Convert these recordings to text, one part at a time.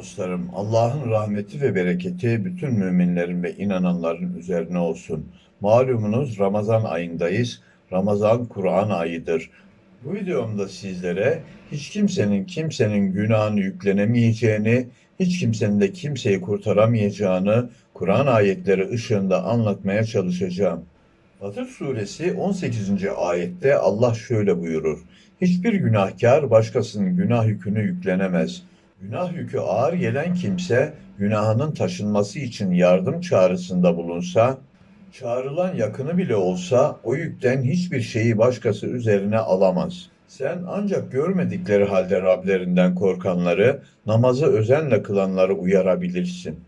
dostlarım, Allah'ın rahmeti ve bereketi bütün müminlerin ve inananların üzerine olsun. Malumunuz Ramazan ayındayız. Ramazan Kur'an ayıdır. Bu videomda sizlere hiç kimsenin kimsenin günahını yüklenemeyeceğini, hiç kimsenin de kimseyi kurtaramayacağını Kur'an ayetleri ışığında anlatmaya çalışacağım. Fatır suresi 18. ayette Allah şöyle buyurur. Hiçbir günahkar başkasının günah yükünü yüklenemez. Günah yükü ağır gelen kimse günahının taşınması için yardım çağrısında bulunsa, çağrılan yakını bile olsa o yükten hiçbir şeyi başkası üzerine alamaz. Sen ancak görmedikleri halde Rablerinden korkanları, namazı özenle kılanları uyarabilirsin.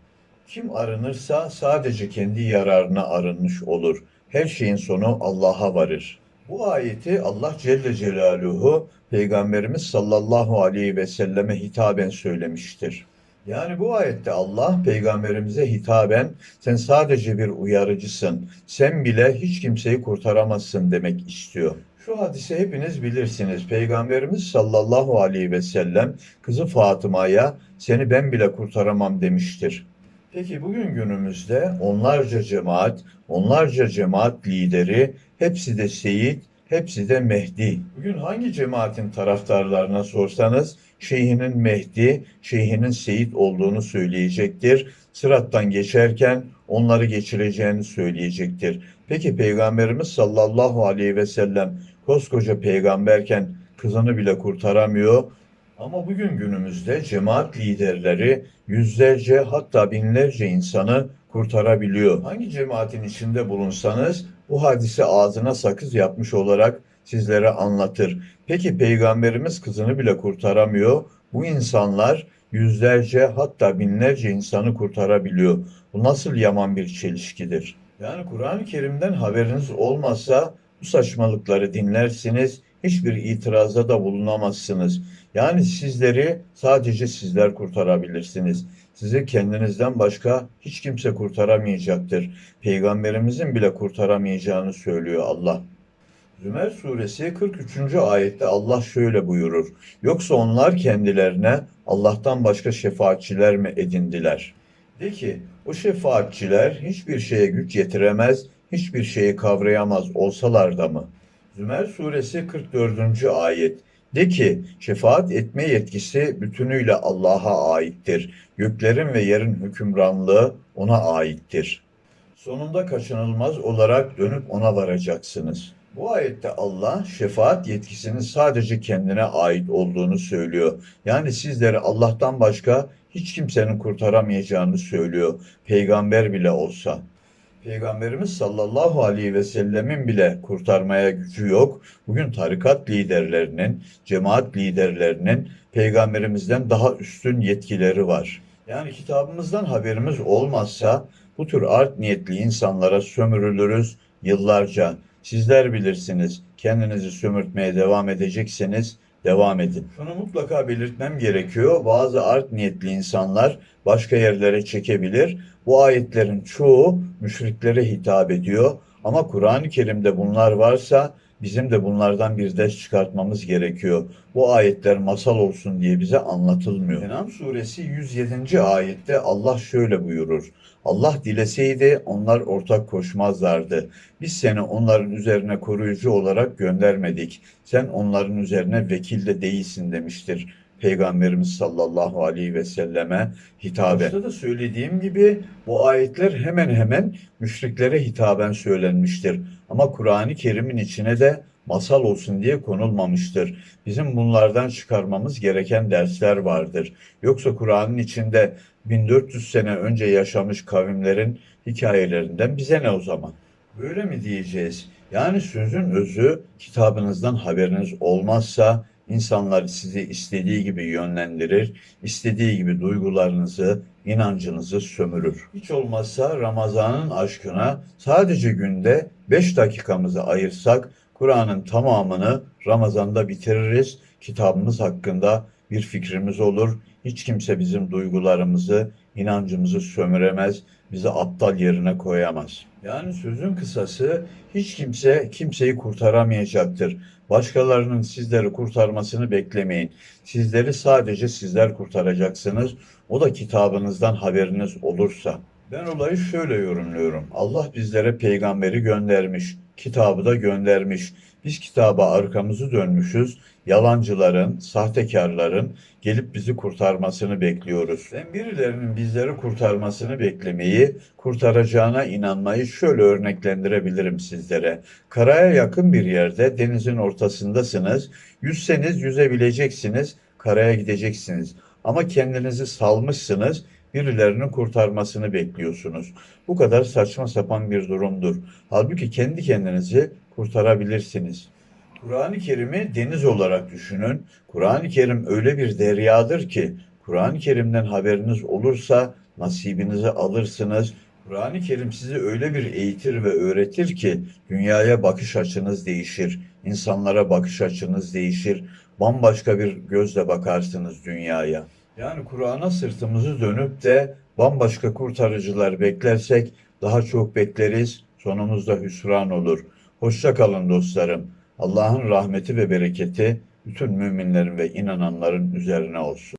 Kim arınırsa sadece kendi yararına arınmış olur. Her şeyin sonu Allah'a varır. Bu ayeti Allah Celle Celaluhu Peygamberimiz sallallahu aleyhi ve selleme hitaben söylemiştir. Yani bu ayette Allah peygamberimize hitaben sen sadece bir uyarıcısın, sen bile hiç kimseyi kurtaramazsın demek istiyor. Şu hadise hepiniz bilirsiniz. Peygamberimiz sallallahu aleyhi ve sellem kızı Fatıma'ya seni ben bile kurtaramam demiştir. Peki bugün günümüzde onlarca cemaat, onlarca cemaat lideri, hepsi de Seyit, hepsi de Mehdi. Bugün hangi cemaatin taraftarlarına sorsanız şeyhinin Mehdi, şeyhinin Seyit olduğunu söyleyecektir. Sırattan geçerken onları geçireceğini söyleyecektir. Peki Peygamberimiz sallallahu aleyhi ve sellem koskoca peygamberken kızını bile kurtaramıyor. Ama bugün günümüzde cemaat liderleri yüzlerce hatta binlerce insanı kurtarabiliyor. Hangi cemaatin içinde bulunsanız bu hadise ağzına sakız yapmış olarak sizlere anlatır. Peki peygamberimiz kızını bile kurtaramıyor. Bu insanlar yüzlerce hatta binlerce insanı kurtarabiliyor. Bu nasıl yaman bir çelişkidir? Yani Kur'an-ı Kerim'den haberiniz olmazsa bu saçmalıkları dinlersiniz, hiçbir itirazda da bulunamazsınız. Yani sizleri sadece sizler kurtarabilirsiniz. Sizi kendinizden başka hiç kimse kurtaramayacaktır. Peygamberimizin bile kurtaramayacağını söylüyor Allah. Zümer suresi 43. ayette Allah şöyle buyurur. Yoksa onlar kendilerine Allah'tan başka şefaatçiler mi edindiler? De ki o şefaatçiler hiçbir şeye güç yetiremez, hiçbir şeyi kavrayamaz olsalar da mı? Zümer suresi 44. ayet. De ki şefaat etme yetkisi bütünüyle Allah'a aittir. Göklerin ve yerin hükümranlığı ona aittir. Sonunda kaçınılmaz olarak dönüp ona varacaksınız. Bu ayette Allah şefaat yetkisinin sadece kendine ait olduğunu söylüyor. Yani sizleri Allah'tan başka hiç kimsenin kurtaramayacağını söylüyor. Peygamber bile olsa. Peygamberimiz sallallahu aleyhi ve sellemin bile kurtarmaya gücü yok. Bugün tarikat liderlerinin, cemaat liderlerinin peygamberimizden daha üstün yetkileri var. Yani kitabımızdan haberimiz olmazsa bu tür art niyetli insanlara sömürülürüz yıllarca. Sizler bilirsiniz. Kendinizi sömürtmeye devam edecekseniz devam edin. Şunu mutlaka belirtmem gerekiyor. Bazı art niyetli insanlar başka yerlere çekebilir. Bu ayetlerin çoğu müşriklere hitap ediyor. Ama Kur'an-ı Kerim'de bunlar varsa bizim de bunlardan bir ders çıkartmamız gerekiyor. Bu ayetler masal olsun diye bize anlatılmıyor. Enam suresi 107. ayette Allah şöyle buyurur. Allah dileseydi onlar ortak koşmazlardı. Biz seni onların üzerine koruyucu olarak göndermedik. Sen onların üzerine vekil de değilsin demiştir. Peygamberimiz sallallahu aleyhi ve selleme hitaben. Başta da söylediğim gibi bu ayetler hemen hemen müşriklere hitaben söylenmiştir. Ama Kur'an-ı Kerim'in içine de masal olsun diye konulmamıştır. Bizim bunlardan çıkarmamız gereken dersler vardır. Yoksa Kur'an'ın içinde 1400 sene önce yaşamış kavimlerin hikayelerinden bize ne o zaman? Böyle mi diyeceğiz? Yani sözün özü kitabınızdan haberiniz olmazsa insanlar sizi istediği gibi yönlendirir, istediği gibi duygularınızı, inancınızı sömürür. Hiç olmazsa Ramazan'ın aşkına sadece günde 5 dakikamızı ayırsak Kur'an'ın tamamını Ramazan'da bitiririz. Kitabımız hakkında bir fikrimiz olur. Hiç kimse bizim duygularımızı, inancımızı sömüremez, bizi aptal yerine koyamaz. Yani sözün kısası hiç kimse kimseyi kurtaramayacaktır. Başkalarının sizleri kurtarmasını beklemeyin. Sizleri sadece sizler kurtaracaksınız. O da kitabınızdan haberiniz olursa. Ben olayı şöyle yorumluyorum. Allah bizlere peygamberi göndermiş, kitabı da göndermiş. Biz kitaba arkamızı dönmüşüz. Yalancıların, sahtekarların gelip bizi kurtarmasını bekliyoruz. Ben birilerinin bizleri kurtarmasını beklemeyi, kurtaracağına inanmayı şöyle örneklendirebilirim sizlere. Karaya yakın bir yerde denizin ortasındasınız. Yüzseniz yüzebileceksiniz, karaya gideceksiniz. Ama kendinizi salmışsınız, birilerinin kurtarmasını bekliyorsunuz. Bu kadar saçma sapan bir durumdur. Halbuki kendi kendinizi kurtarabilirsiniz. Kur'an-ı Kerim'i deniz olarak düşünün. Kur'an-ı Kerim öyle bir deryadır ki Kur'an-ı Kerim'den haberiniz olursa nasibinizi alırsınız. Kur'an-ı Kerim sizi öyle bir eğitir ve öğretir ki dünyaya bakış açınız değişir, insanlara bakış açınız değişir, bambaşka bir gözle bakarsınız dünyaya. Yani Kur'an'a sırtımızı dönüp de bambaşka kurtarıcılar beklersek daha çok bekleriz, sonumuzda hüsran olur. Hoşça kalın dostlarım. Allah'ın rahmeti ve bereketi bütün müminlerin ve inananların üzerine olsun.